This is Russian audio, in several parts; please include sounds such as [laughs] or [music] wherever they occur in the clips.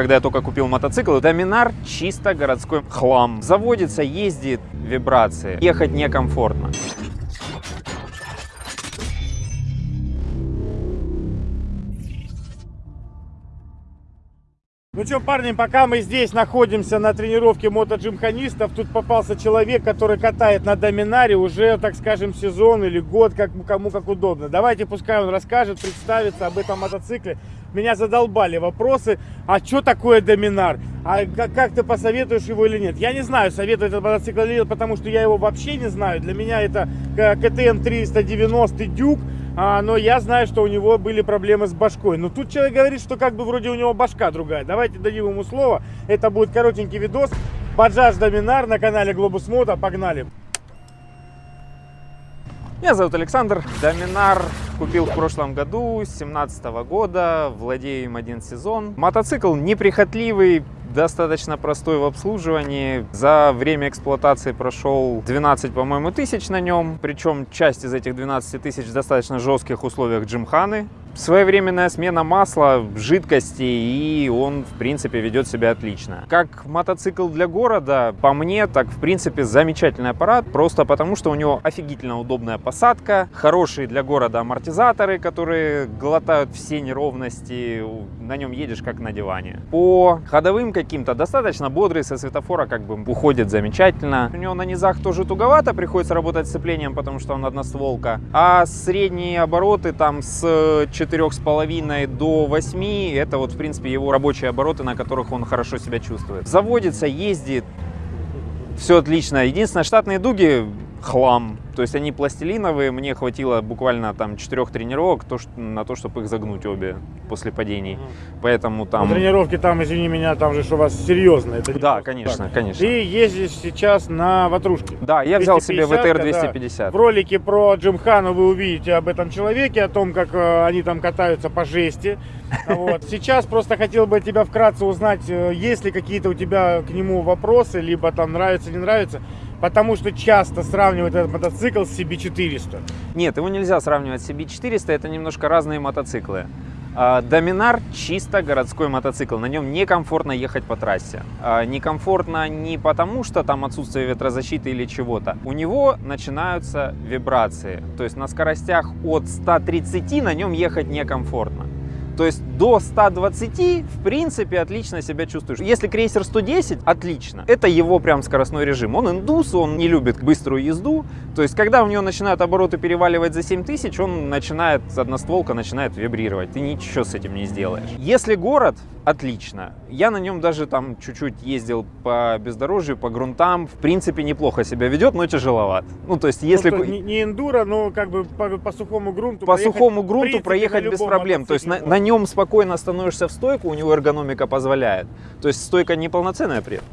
когда я только купил мотоцикл. Доминар чисто городской хлам. Заводится, ездит, вибрации. Ехать некомфортно. Ну что, парни, пока мы здесь находимся на тренировке мотоджимханистов, тут попался человек, который катает на доминаре уже, так скажем, сезон или год, как, кому как удобно. Давайте, пускай он расскажет, представится об этом мотоцикле. Меня задолбали вопросы, а что такое доминар? А как, как ты посоветуешь его или нет? Я не знаю, советую этот мотоцикл или нет, потому что я его вообще не знаю. Для меня это КТМ 390 Дюк. А, но я знаю, что у него были проблемы с башкой. Но тут человек говорит, что как бы вроде у него башка другая. Давайте дадим ему слово. Это будет коротенький видос. Баджаж Доминар на канале Глобус Мото. Погнали. Меня зовут Александр. Доминар купил в прошлом году, 2017 года. Владею им один сезон. Мотоцикл неприхотливый, достаточно простой в обслуживании. За время эксплуатации прошел 12, по-моему, тысяч на нем. Причем часть из этих 12 тысяч в достаточно жестких условиях джимханы. Своевременная смена масла, жидкости, и он, в принципе, ведет себя отлично. Как мотоцикл для города, по мне, так, в принципе, замечательный аппарат, просто потому, что у него офигительно удобная посадка, хорошие для города амортизаторы, которые глотают все неровности, на нем едешь как на диване. По ходовым каким-то достаточно бодрый, со светофора как бы уходит замечательно. У него на низах тоже туговато, приходится работать сцеплением, потому что он одностволка, а средние обороты там с 4,5 до 8, это вот в принципе его рабочие обороты, на которых он хорошо себя чувствует. Заводится, ездит, все отлично. Единственное, штатные дуги хлам. То есть они пластилиновые, мне хватило буквально там четырех тренировок то, что, на то, чтобы их загнуть обе после падений. Поэтому там... Ну, тренировки там, извини меня, там же что у вас серьезно. Это да, конечно, так. конечно. Ты ездишь сейчас на ватрушке. Да, я взял себе ВТР 250. В ролике про Джимхану вы увидите об этом человеке, о том, как э, они там катаются по жести. [laughs] Вот. Сейчас просто хотел бы тебя вкратце узнать, э, есть ли какие-то у тебя к нему вопросы, либо там нравится, не нравится. Потому что часто сравнивают этот мотоцикл с CB400. Нет, его нельзя сравнивать с CB400, это немножко разные мотоциклы. А, Доминар чисто городской мотоцикл, на нем некомфортно ехать по трассе. А, некомфортно не потому, что там отсутствие ветрозащиты или чего-то. У него начинаются вибрации, то есть на скоростях от 130 на нем ехать некомфортно. То есть до 120 в принципе отлично себя чувствуешь. Если крейсер 110, отлично. Это его прям скоростной режим. Он индус, он не любит быструю езду. То есть когда у него начинают обороты переваливать за 7000, он начинает, одностволка начинает вибрировать. Ты ничего с этим не сделаешь. Если город, отлично. Я на нем даже там чуть-чуть ездил по бездорожью, по грунтам. В принципе, неплохо себя ведет, но тяжеловат. Ну, то есть, если... Ну, не, не эндуро, но как бы по, по сухому грунту По сухому грунту проехать без проблем. То есть, на, на нем спокойно становишься в стойку, у него эргономика позволяет. То есть, стойка неполноценная при этом.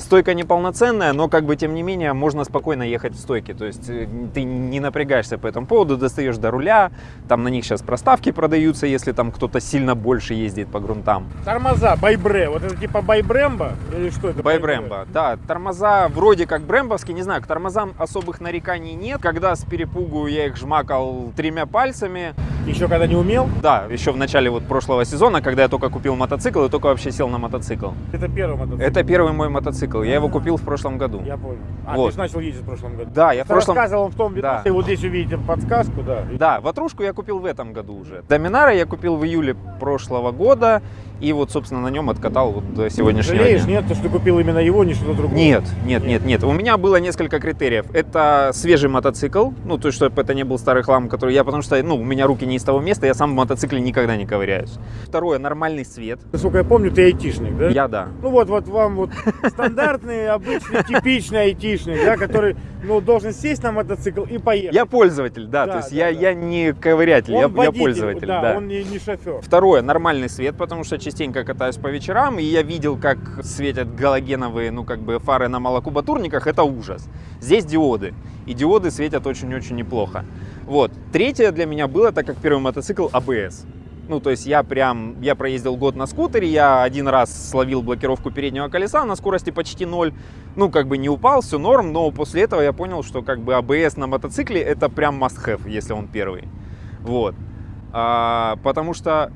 Стойка неполноценная, но как бы тем не менее можно спокойно ехать в стойке. То есть э, ты не напрягаешься по этому поводу, достаешь до руля, там на них сейчас проставки продаются, если там кто-то сильно больше ездит по грунтам. Тормоза, байбре, вот это типа байбрембо или что это? Байбрембо, да. Тормоза вроде как брембовские, не знаю, к тормозам особых нареканий нет. Когда с перепугу я их жмакал тремя пальцами. Еще когда не умел? Да, еще в начале вот прошлого сезона, когда я только купил мотоцикл и только вообще сел на мотоцикл. Это первый мотоцикл? Это первый мой мотоцикл мотоцикл. Я его купил в прошлом году. Я понял. А, вот. ты же начал ездить в прошлом году. Да, я в прошлом... рассказывал в том видосе, да. вот здесь увидите подсказку, да. Да, ватрушку я купил в этом году уже. Доминара я купил в июле прошлого года. И вот, собственно, на нем откатал вот до сегодняшнего Жалеешь, дня. нет, то, что купил именно его, не что-то другое? Нет, нет, нет, нет. У меня было несколько критериев. Это свежий мотоцикл, ну, то есть, чтобы это не был старый хлам, который я, потому что, ну, у меня руки не из того места, я сам в мотоцикле никогда не ковыряюсь. Второе, нормальный свет. Насколько я помню, ты айтишник, да? Я, да. Ну, вот, вот вам вот [laughs] стандартный, обычный, типичный айтишник, да, который, ну, должен сесть на мотоцикл и поехать. Я пользователь, да, да то есть да, я, да. я не ковырятель, я, водитель, я пользователь, да, да. он не, не шофер. Второе, нормальный свет, потому что частенько катаюсь по вечерам, и я видел, как светят галогеновые, ну, как бы фары на малокубатурниках, это ужас. Здесь диоды, и диоды светят очень-очень неплохо. Вот. Третье для меня было, так как первый мотоцикл, ABS. Ну, то есть я прям, я проездил год на скутере, я один раз словил блокировку переднего колеса на скорости почти ноль. Ну, как бы не упал, все норм, но после этого я понял, что как бы ABS на мотоцикле это прям must have, если он первый. Вот. А, потому что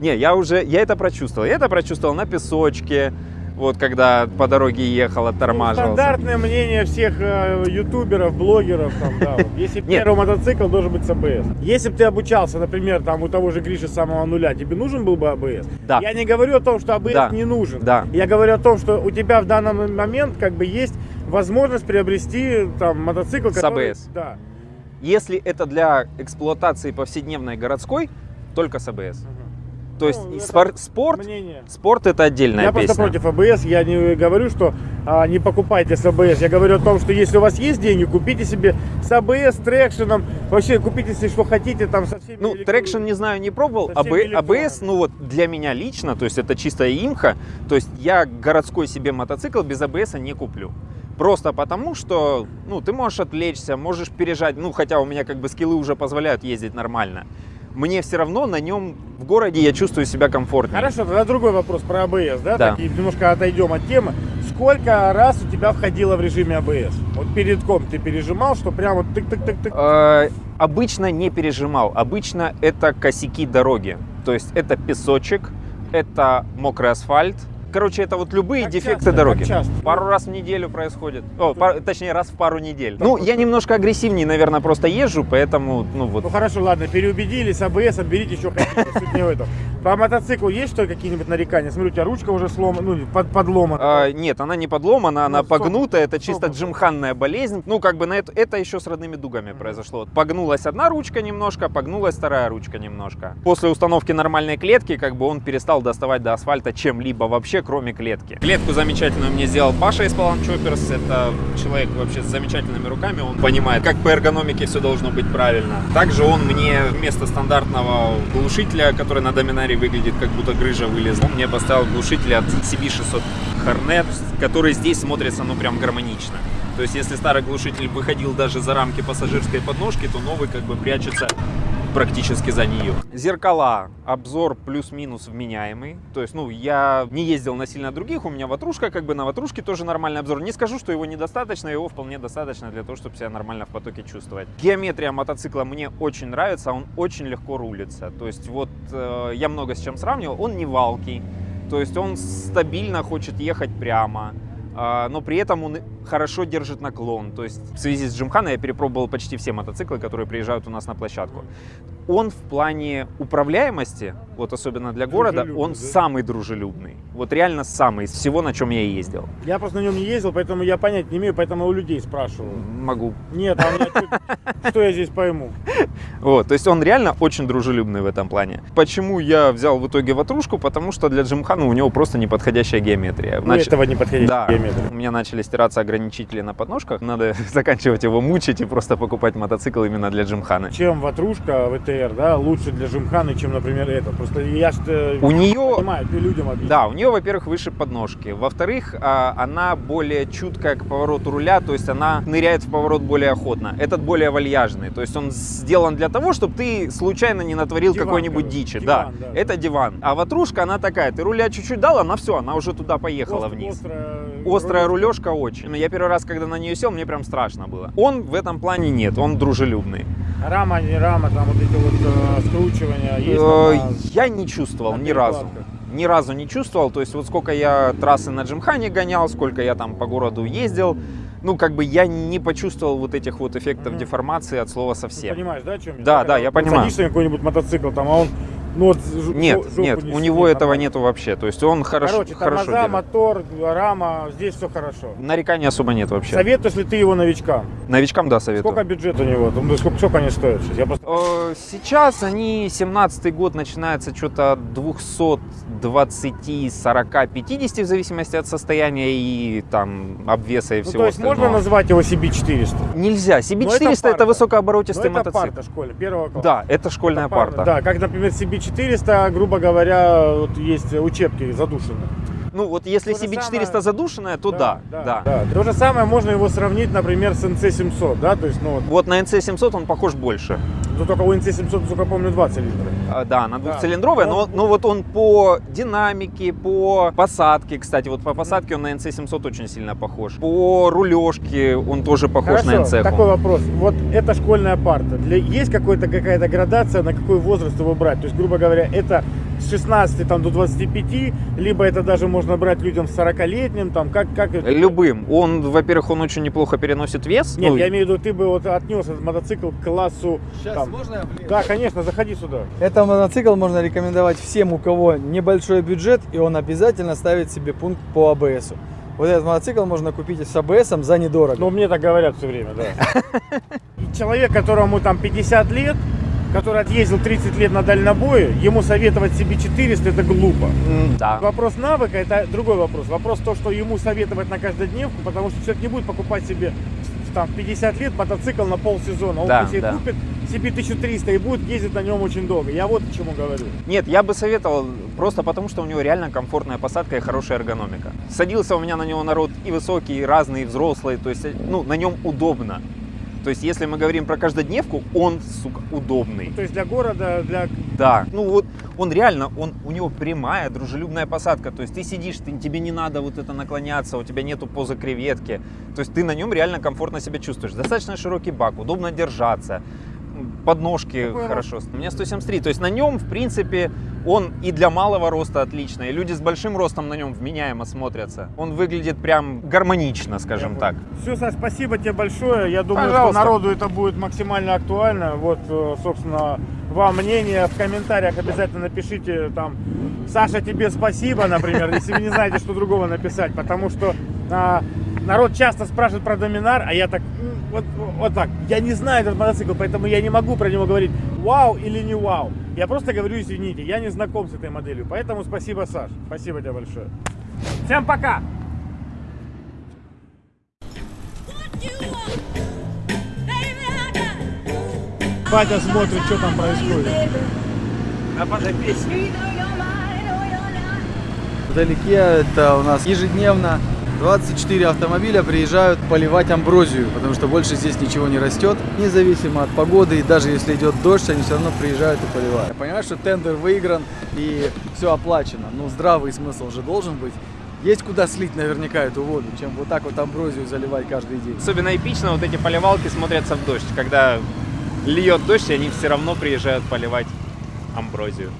Не, я уже, я это прочувствовал. Я это прочувствовал на песочке, вот когда по дороге ехал, Ну, оттормаживался. стандартное мнение всех э, ютуберов, блогеров, там, да. вот. Если первый мотоцикл должен быть с АБС. Если бы ты обучался, например, там у того же Гриши с самого нуля, тебе нужен был бы АБС? Да. Я не говорю о том, что АБС Да. не нужен. Да. Я говорю о том, что у тебя в данный момент как бы есть возможность приобрести там мотоцикл, С. ABS. Да. Если это для эксплуатации повседневной городской, только с АБС. То есть Ну, спор- спорт, Мнение. спорт это отдельная Я песня. просто против АБС, я не говорю, что а, не покупайте с АБС. Я говорю о том, что если у вас есть деньги, купите себе с АБС, traction ом, вообще купите, если что хотите, там со всеми... Ну, электро- traction не знаю, не пробовал. АБ-. АБС, ну вот для меня лично, то есть это чистая имха. То есть я городской себе мотоцикл без АБС не куплю. Просто потому, что, ну, ты можешь отвлечься, можешь пережать, ну, хотя у меня как бы скиллы уже позволяют ездить нормально. Мне все равно на нем в городе я чувствую себя комфортнее. Хорошо, тогда другой вопрос про АБС, да? Да. Такие, немножко отойдем от темы. Сколько раз у тебя входило в режиме АБС? Вот перед ком ты пережимал, что прям вот тык-тык-тык-тык? Э, обычно не пережимал. Обычно это косяки дороги. То есть это песочек, это мокрый асфальт. Короче, это вот любые Как дефекты часто? дороги. Как часто? Пару раз в неделю происходит. О, пар- точнее, раз в пару недель. Ну, я немножко агрессивнее, наверное, просто езжу, поэтому, ну вот. Ну хорошо, ладно, переубедили с АБС, берите еще хотите, суть не в этом. По мотоциклу есть что какие-нибудь нарекания? Смотрю, у тебя ручка уже сломана, ну, под, подломана. А, нет, она не подломана, она Ну, погнута, это чисто джимханная болезнь. Ну, как бы на это, это еще с родными дугами произошло. Вот Погнулась одна ручка немножко, погнулась вторая ручка немножко. После установки нормальной клетки, как бы он перестал доставать до асфальта чем-либо вообще, кроме клетки. Клетку замечательную мне сделал Паша из Palan Choppers. Это человек вообще с замечательными руками, он понимает, как по эргономике все должно быть правильно. Также он мне вместо стандартного глушителя, который на доминаре выглядит как будто грыжа вылезла, мне поставил глушитель от CB600 Hornet, который здесь смотрится ну прям гармонично. То есть если старый глушитель выходил даже за рамки пассажирской подножки, то новый как бы прячется практически за нее. Зеркала, обзор плюс-минус вменяемый. То есть, ну, я не ездил на сильно других, у меня ватрушка, как бы на ватрушке тоже нормальный обзор. Не скажу, что его недостаточно, его вполне достаточно для того, чтобы себя нормально в потоке чувствовать. Геометрия мотоцикла мне очень нравится, он очень легко рулится. То есть, вот э, я много с чем сравнивал, он не валкий, то есть он стабильно хочет ехать прямо. А, Но при этом он хорошо держит наклон. То есть в связи с Джимханой я перепробовал почти все мотоциклы, которые приезжают у нас на площадку. Он в плане управляемости, вот особенно для города, он да? самый дружелюбный. Вот реально самый из всего, на чем я ездил. Я просто на нем не ездил, поэтому я понять не имею, поэтому у людей спрашиваю. Могу. Нет, а меня [laughs] что я здесь пойму? Вот, то есть он реально очень дружелюбный в этом плане. Почему я взял в итоге ватрушку? Потому что для Джимхана у него просто неподходящая геометрия. У Нач- этого не подходящий Да, геометр. у меня начали стираться ограничители на подножках. Надо [laughs] заканчивать его мучить и просто покупать мотоцикл именно для Джимхана. Чем ватрушка ВТР, да, лучше для Жимханы, чем, например, это. Просто я ж э, У нее понимаю, ты людям объясни. Да, у нее, во-первых, выше подножки. Во-вторых, а, она более чуткая к повороту руля, то есть она ныряет в поворот более охотно. Этот более вальяжный, то есть он сделан для того, чтобы ты случайно не натворил какой-нибудь дичи. Диван, да, да, это диван. А ватрушка, она такая, ты руля чуть-чуть дал, она все, она уже туда поехала Ост- вниз. Острая, Острая рулежка очень. Я первый раз, когда на нее сел, мне прям страшно было. Он в этом плане нет, он дружелюбный. Рама, не рама, там вот эти вот э, скручивания есть. Э, там, Я не чувствовал ни разу. Ни разу не чувствовал. То есть вот сколько я трассы на Джимхане гонял, сколько я там по городу ездил, ну как бы я не почувствовал вот этих вот эффектов Мгм. деформации от слова Ты совсем. понимаешь, да, о чем я? Да, Когда да, я вот понимаю. Садишься на какой-нибудь мотоцикл, там, а он, ну вот, Нет, жопу нет, не у него этого нормально. нету вообще. То есть он хорошо, Короче, хорошо тормоза, держит. мотор, рама, здесь все хорошо. Нареканий особо нет вообще. Советуешь ли ты его новичкам? Новичкам да советую. Сколько бюджет у него? Ну, сколько, сколько они стоят сейчас? Я просто... Э, Сейчас они, 17 год, начинается что-то от 220, 40, 50, в зависимости от состояния и там обвеса и Ну, всего то есть можно остального. назвать его CB400? Нельзя. Но CB400 это это, высокооборотистый Ну, это мотоцикл. парта школе, первого класса. Да, это школьная Это парта. парта. Да, как, например, CB400, грубо говоря, вот есть учебки задушенные. Ну вот если То же CB400 самое- задушенная, то да, да. То же самое можно его сравнить, например, с NC700, да, то есть, ну вот, Вот на NC700 он похож больше. Ну только у NC700, насколько помню, два цилиндра. А, Да, она Да. двухцилиндровая, но, но вот он по динамике, по посадке, кстати, вот по посадке он на NC700 очень сильно похож. По рулежке он тоже похож на Хорошо, NC. такой вопрос. Вот это школьная парта. Для, есть какая-то градация, на какой возраст его брать? То есть, грубо говоря, это с 16 там, до 25, либо это даже можно брать людям с 40-летним, там, как, как это? Любым. Он, во-первых, он очень неплохо переносит вес. Нет, Ну, я имею в виду, ты бы вот отнес этот мотоцикл к классу... Сейчас там- можно я влезу? Да, конечно, заходи сюда. Это мотоцикл можно рекомендовать всем, у кого небольшой бюджет, и он обязательно ставит себе пункт по АБСу. Вот этот мотоцикл можно купить с АБСом за недорого. Ну, мне так говорят все время, да. [laughs] Человек, которому там 50 лет, который отъездил 30 лет на дальнобое, ему советовать себе 400 это глупо. Да. Вопрос навыка это другой вопрос. Вопрос то, что ему советовать на каждодневку, потому что человек не будет покупать себе там, в 50 лет мотоцикл на полсезона. Он Да, себе да. купит себе 1300 и будет ездить на нем очень долго. Я вот к чему говорю. Нет, я бы советовал просто потому, что у него реально комфортная посадка и хорошая эргономика. Садился у меня на него народ и высокий, и разный, и взрослый, то есть, ну, на нем удобно. То есть, если мы говорим про каждодневку, он, сука, удобный. То есть для города, для... Да, ну вот он реально, он, у него прямая, дружелюбная посадка. То есть ты сидишь, ты, тебе не надо вот это наклоняться, у тебя нету позы креветки. То есть ты на нем реально комфортно себя чувствуешь. Достаточно широкий бак, удобно держаться. Подножки Какой хорошо. У меня 173. То есть на нем, в принципе, он и для малого роста отлично. И люди с большим ростом на нем вменяемо смотрятся. Он выглядит прям гармонично, скажем так. Все, Саш, спасибо тебе большое. Я думаю, Пожалуйста. что народу это будет максимально актуально. Вот, э, собственно, вам мнение в комментариях обязательно напишите там Саша, тебе спасибо, например, [laughs] если вы не знаете, что другого написать, потому что а, народ часто спрашивает про Доминар, а я так, «М, вот, вот так, я не знаю этот мотоцикл, поэтому я не могу про него говорить вау или не вау. Я просто говорю, извините, я не знаком с этой моделью, поэтому спасибо, Саш, спасибо тебе большое. Всем пока! Батя смотрит, что там происходит. А подопечный. Вдалеке это у нас ежедневно 24 автомобиля приезжают поливать амброзию, потому что больше здесь ничего не растет. Независимо от погоды, и даже если идет дождь, они все равно приезжают и поливают. Я понимаю, что тендер выигран и все оплачено, но здравый смысл же должен быть. Есть куда слить наверняка эту воду, чем вот так вот амброзию заливать каждый день. Особенно эпично вот эти поливалки смотрятся в дождь, когда льет дождь, и они все равно приезжают поливать амброзию.